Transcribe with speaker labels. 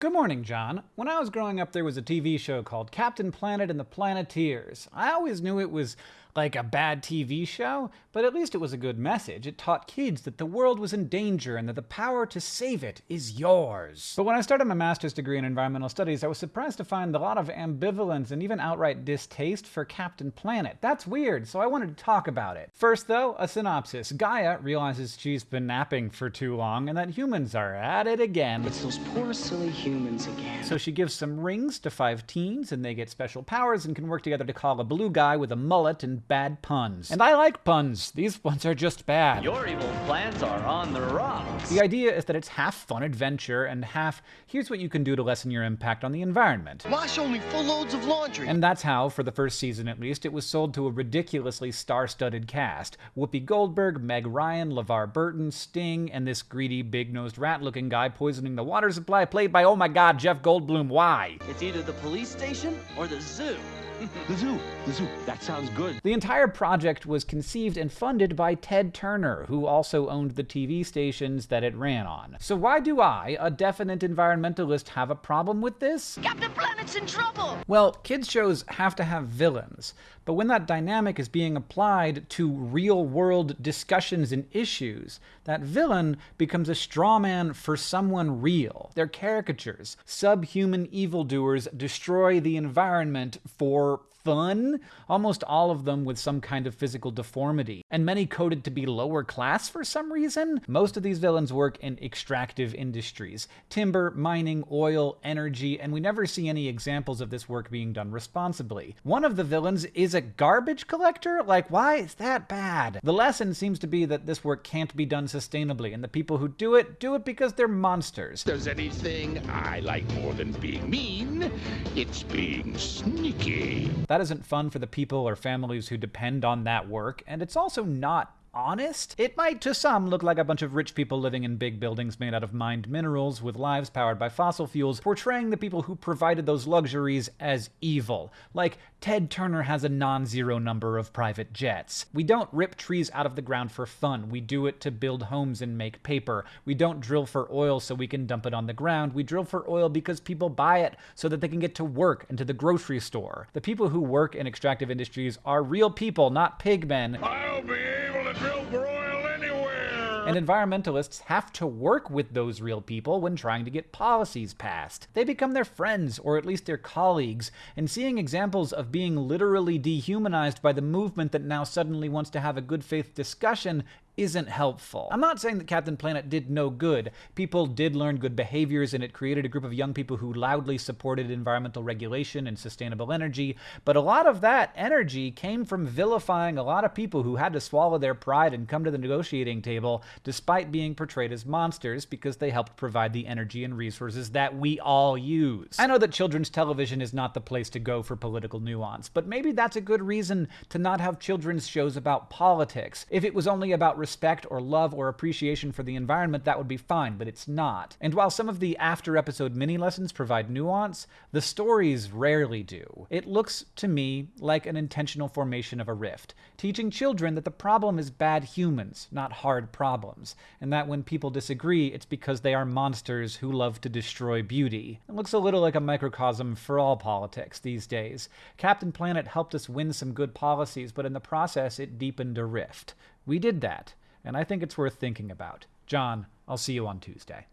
Speaker 1: Good morning, John. When I was growing up, there was a TV show called Captain Planet and the Planeteers. I always knew it was like a bad TV show, but at least it was a good message. It taught kids that the world was in danger and that the power to save it is yours. But when I started my master's degree in environmental studies, I was surprised to find a lot of ambivalence and even outright distaste for Captain Planet. That's weird, so I wanted to talk about it. First, though, a synopsis. Gaia realizes she's been napping for too long and that humans are at it again.
Speaker 2: It's those poor, silly humans again.
Speaker 1: So she gives some rings to five teens, and they get special powers and can work together to call a blue guy with a mullet and bad puns. And I like puns. These ones are just bad.
Speaker 3: Your evil plans are on the rocks.
Speaker 1: The idea is that it's half fun adventure and half here's what you can do to lessen your impact on the environment.
Speaker 4: Wash only full loads of laundry.
Speaker 1: And that's how, for the first season at least, it was sold to a ridiculously star-studded cast. Whoopi Goldberg, Meg Ryan, LeVar Burton, Sting, and this greedy, big-nosed rat-looking guy poisoning the water supply played by, oh my god, Jeff Goldblum. Why?
Speaker 3: It's either the police station or the zoo.
Speaker 4: The zoo, the zoo. That sounds good.
Speaker 1: The entire project was conceived and funded by Ted Turner, who also owned the TV stations that it ran on. So why do I, a definite environmentalist, have a problem with this?
Speaker 5: Captain In trouble!
Speaker 1: Well, kids shows have to have villains, but when that dynamic is being applied to real-world discussions and issues, that villain becomes a straw man for someone real. They're caricatures. Subhuman evildoers destroy the environment for fun, almost all of them with some kind of physical deformity, and many coded to be lower class for some reason. Most of these villains work in extractive industries timber, mining, oil, energy, and we never see any examples of this work being done responsibly. One of the villains is a garbage collector? Like, why is that bad? The lesson seems to be that this work can't be done sustainably, and the people who do it, do it because they're monsters.
Speaker 6: There's anything I like more than being mean, it's being sneaky.
Speaker 1: That isn't fun for the people or families who depend on that work, and it's also not honest. It might to some look like a bunch of rich people living in big buildings made out of mined minerals with lives powered by fossil fuels, portraying the people who provided those luxuries as evil. Like Ted Turner has a non-zero number of private jets. We don't rip trees out of the ground for fun. We do it to build homes and make paper. We don't drill for oil so we can dump it on the ground. We drill for oil because people buy it so that they can get to work and to the grocery store. The people who work in extractive industries are real people, not pigmen.
Speaker 6: I'll be
Speaker 1: And environmentalists have to work with those real people when trying to get policies passed. They become their friends, or at least their colleagues, and seeing examples of being literally dehumanized by the movement that now suddenly wants to have a good faith discussion isn't helpful. I'm not saying that Captain Planet did no good. People did learn good behaviors and it created a group of young people who loudly supported environmental regulation and sustainable energy, but a lot of that energy came from vilifying a lot of people who had to swallow their pride and come to the negotiating table despite being portrayed as monsters because they helped provide the energy and resources that we all use. I know that children's television is not the place to go for political nuance, but maybe that's a good reason to not have children's shows about politics. If it was only about respect or love or appreciation for the environment, that would be fine, but it's not. And while some of the after episode mini lessons provide nuance, the stories rarely do. It looks to me like an intentional formation of a rift, teaching children that the problem is bad humans, not hard problems, and that when people disagree, it's because they are monsters who love to destroy beauty. It looks a little like a microcosm for all politics these days. Captain Planet helped us win some good policies, but in the process, it deepened a rift. We did that and I think it's worth thinking about. John, I'll see you on Tuesday.